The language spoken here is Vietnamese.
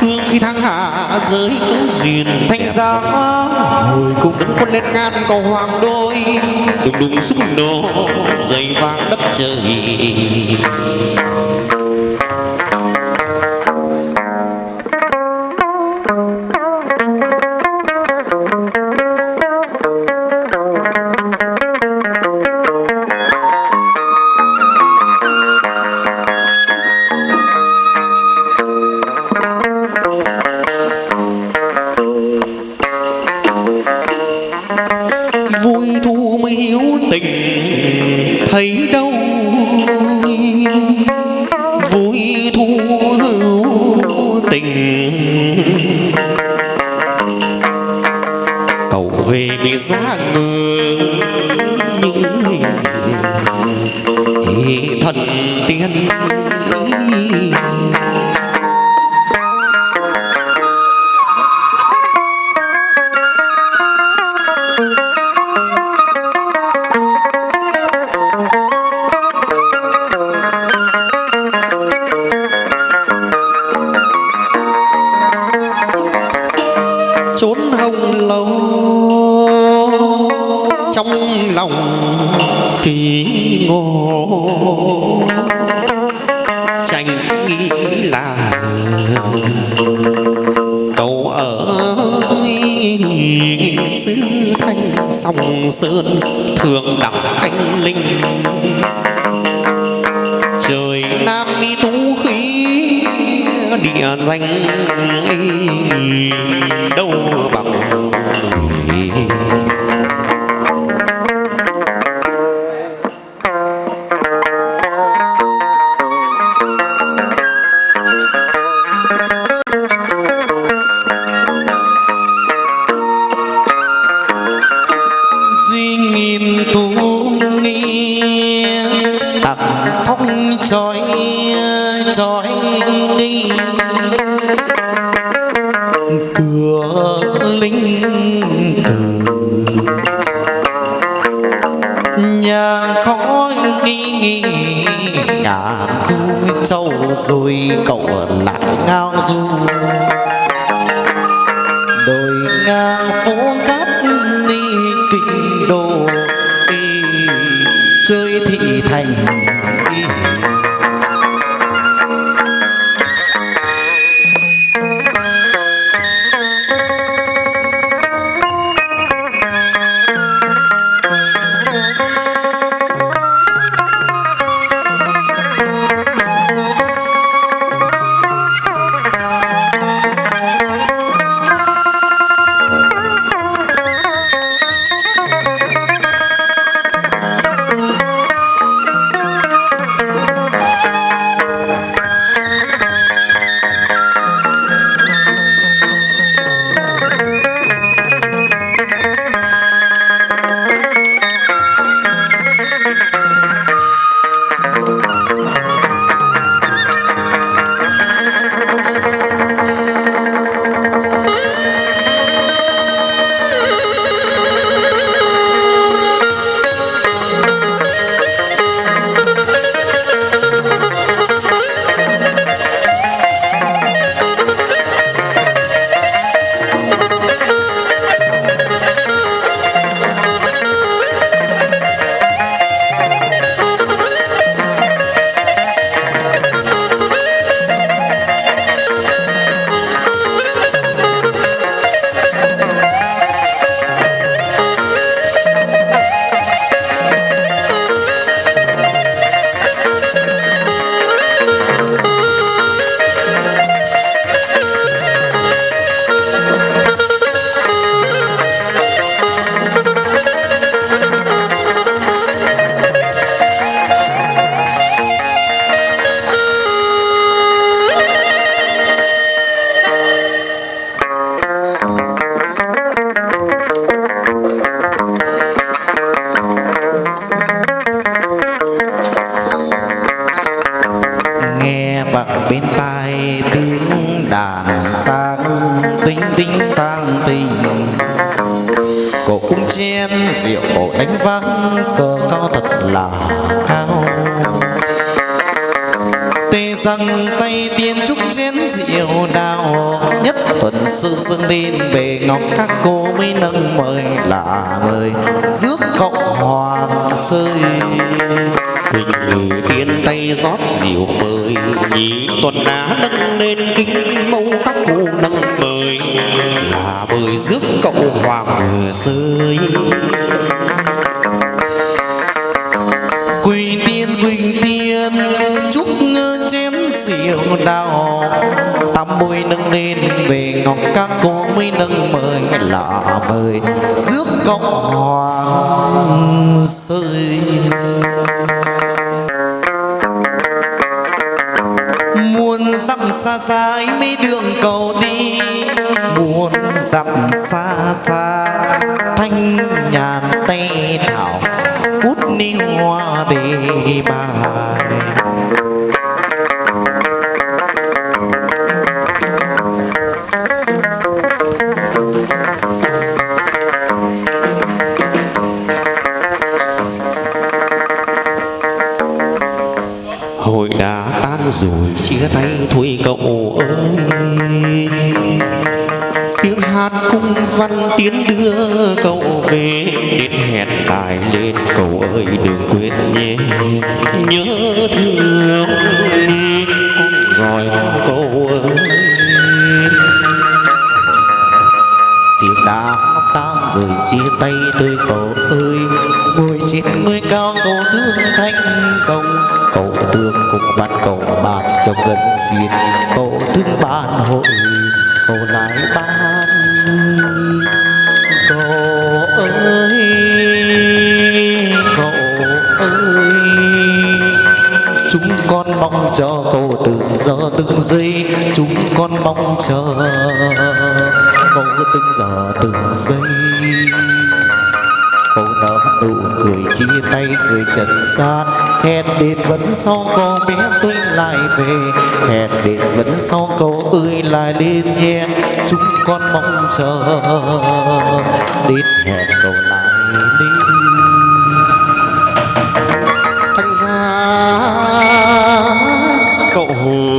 phương khi thăng hạ giới có duyên thanh giá hồi cung dẫn quân lên ngàn cầu hoàng đôi đùng đùng súng nổ dày vang đất trời thấy đâu vui thu hữu tình. Cầu về vì giá người như hình hệ thần tiên. Trong lòng kỳ ngộ tranh nghĩ là cậu ở xứ thanh sông sơn thường đẳng anh linh. Trời nam đi tú khí, địa danh ấy, đâu bằng tặng phong trói trói cửa linh từ nhà khói nghi nghi nhà tu sâu rồi cậu lại ngao du. Đồi ngang phố cát thành bên tai tiếng đàn tang, tinh tinh tang tình. Cổ cũng chen rượu đánh vang cờ cao thật là cao. Tê rằng tay tiên trúc chén rượu đào nhất tuần sư dương lên về ngọc các cô mới nâng mời là mời, rước cộng hoàng sơi. Quỳnh ngự tiên tay rót rượu mời. Nhị tuần đã nâng lên kinh mâu các cụ nâng mời. Là mời rước cậu hoàng vừa rơi. Quỳ tiên quỳnh tiên, chúc ngơ chém rượu đào. Tam bôi nâng lên về ngọc các cô mới nâng mời. Là mời rước cậu hoàng dặm mấy đường cầu đi, muôn dặm xa xa, thanh nhàn tay thảo bút ni hoa đề bài. Rồi chia tay thôi cậu ơi. Tiếng hát cung văn tiến đưa cậu về, Đến hẹn lại lên, cậu ơi đừng quên nhé. Nhớ thương con gọi con cậu ơi. Tiếng đã tan rồi chia tay tôi cậu ơi. Ngồi trên ngôi cao cầu thương thanh đồng cậu thương cùng bạn cậu bạc trong gần xin cậu thương ban hội cậu lại ban cậu ơi cậu ơi. Chúng con mong cho cậu từng giờ từng giây. Chúng con mong chờ cậu từng giờ từng giây nở nụ cười chia tay người trần gian. Hẹn đến vẫn sau cô bé tôi lại về. Hẹn đến vẫn sau câu ơi lại lên nhé. Chúng con mong chờ. Đến hẹn cầu lại lên thanh gia, cậu hùng